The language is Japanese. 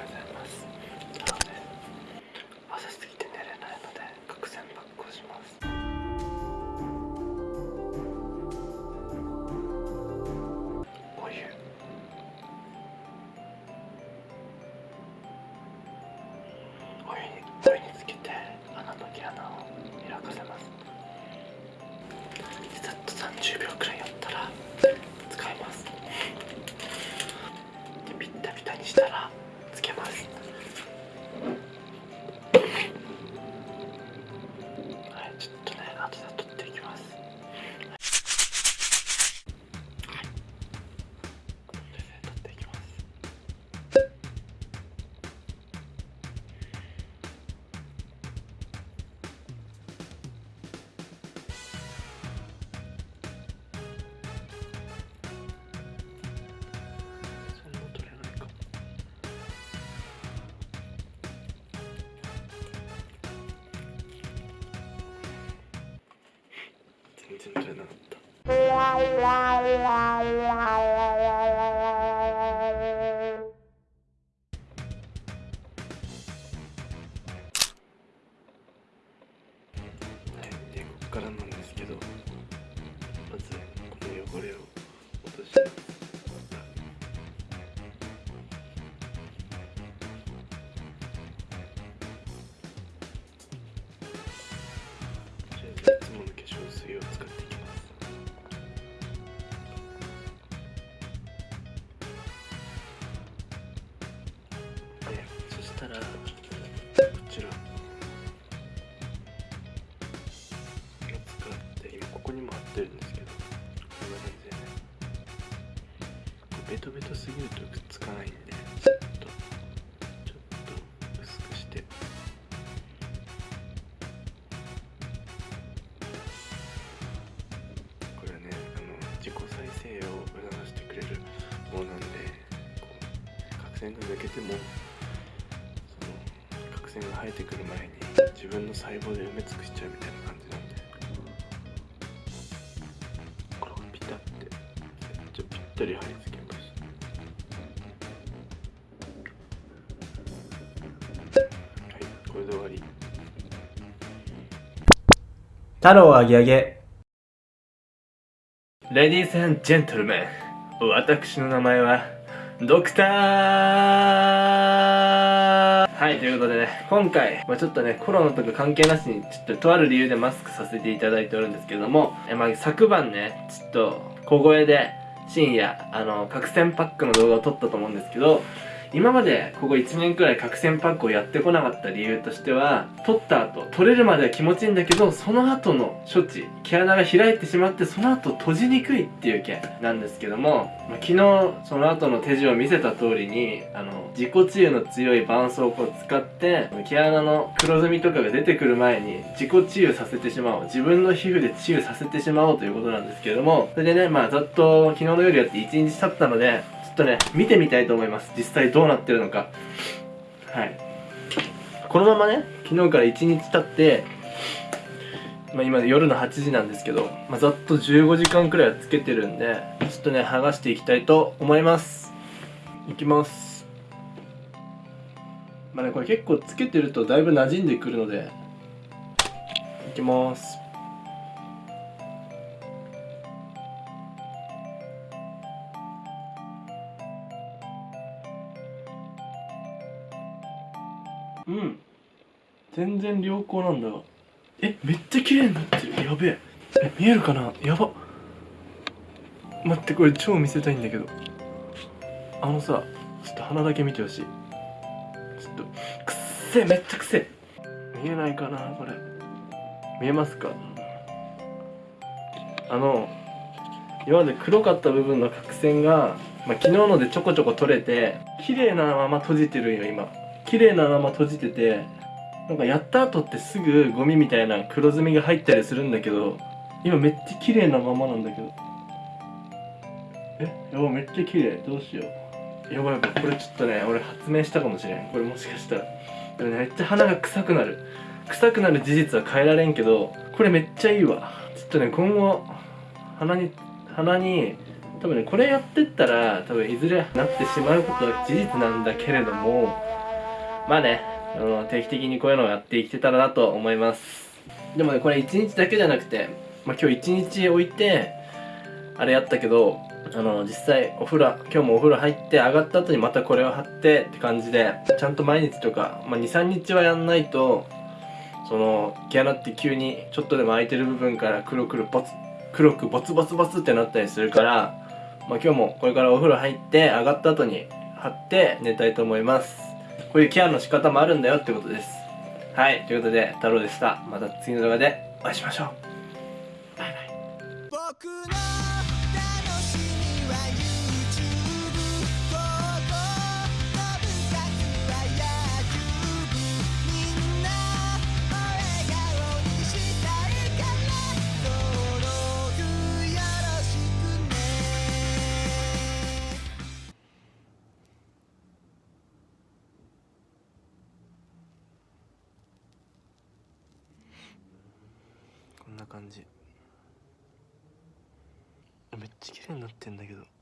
うございますなので朝すぎて寝れないので角栓パックをします。お湯お湯につけて穴の毛穴を開かせます。ざっと30秒くらいは全然取れなかった。でここからなんですけどまずこの汚れを。でそしたらこちら。を使って今ここにも貼ってるんですけどこんな感じでね。ベトベトすぎるとくっつかないんでちょっとちょっと薄くして。これはねあの自己再生を促してくれるものなんでこう角栓が抜けても角栓が生えてくる前に自分の細胞で埋め尽くしちゃうみたいな感じなんで。これをピタってめっちゃぴったり貼り付けます。はいこれで終わり。太郎あげあげレディースジェントルメン。私の名前はドクターはいということでね今回、まあ、ちょっとねコロナとか関係なしにちょっととある理由でマスクさせていただいておるんですけれどもえ、まあ、昨晩ねちょっと小声で深夜あの角栓パックの動画を撮ったと思うんですけど今までここ1年くらい角栓パックをやってこなかった理由としては取った後取れるまでは気持ちいいんだけどその後の処置毛穴が開いてしまってその後閉じにくいっていう件なんですけども、まあ、昨日その後の手順を見せた通りにあの自己治癒の強い絆創膏を使って毛穴の黒ずみとかが出てくる前に自己治癒させてしまおう自分の皮膚で治癒させてしまおうということなんですけどもそれでねまあざっと昨日の夜やって1日経ったのでとね見てみたいと思います。実際どうなってるのか。はい。このままね昨日から1日経ってまあ、今夜の8時なんですけど、まあ、ざっと15時間くらいはつけてるんでちょっとね剥がしていきたいと思います。いきます。まあねこれ結構つけてるとだいぶ馴染んでくるのでいきます。うん。全然良好なんだが。えめっちゃ綺麗になってる。やべえ。え見えるかな？やば。待ってこれ超見せたいんだけど。あのさちょっと鼻だけ見てほしい。ちょっとくっせめっちゃくせえ。見えないかなこれ。見えますか？あの今まで黒かった部分の角栓が、まあ、昨日のでちょこちょこ取れて綺麗なまま閉じてるよ今。綺麗なまま閉じててなんかやった後ってすぐゴミみたいな黒ずみが入ったりするんだけど今めっちゃ綺麗なままなんだけど。え？やばめっちゃ綺麗。どうしよう。やばいやばいこれちょっとね俺発明したかもしれん。これもしかしたら。でもねめっちゃ鼻が臭くなる。臭くなる事実は変えられんけどこれめっちゃいいわ。ちょっとね今後鼻に鼻に多分ねこれやってったら多分いずれなってしまうことは事実なんだけれどもまあねあの定期的にこういうのをやっていけたらなと思います。でもねこれ1日だけじゃなくて、まあ、今日1日置いてあれやったけどあの実際お風呂今日もお風呂入って上がった後にまたこれを貼ってって感じでちゃんと毎日とか、まあ、23日はやんないとその毛穴って急にちょっとでも空いてる部分から黒くボツ黒くボツボツボツってなったりするから、まあ、今日もこれからお風呂入って上がった後に貼って寝たいと思います。こういうケアの仕方もあるんだよってことです。はいということで太郎でした。また次の動画でお会いしましょう。な感じ。めっちゃ綺麗になってんだけど。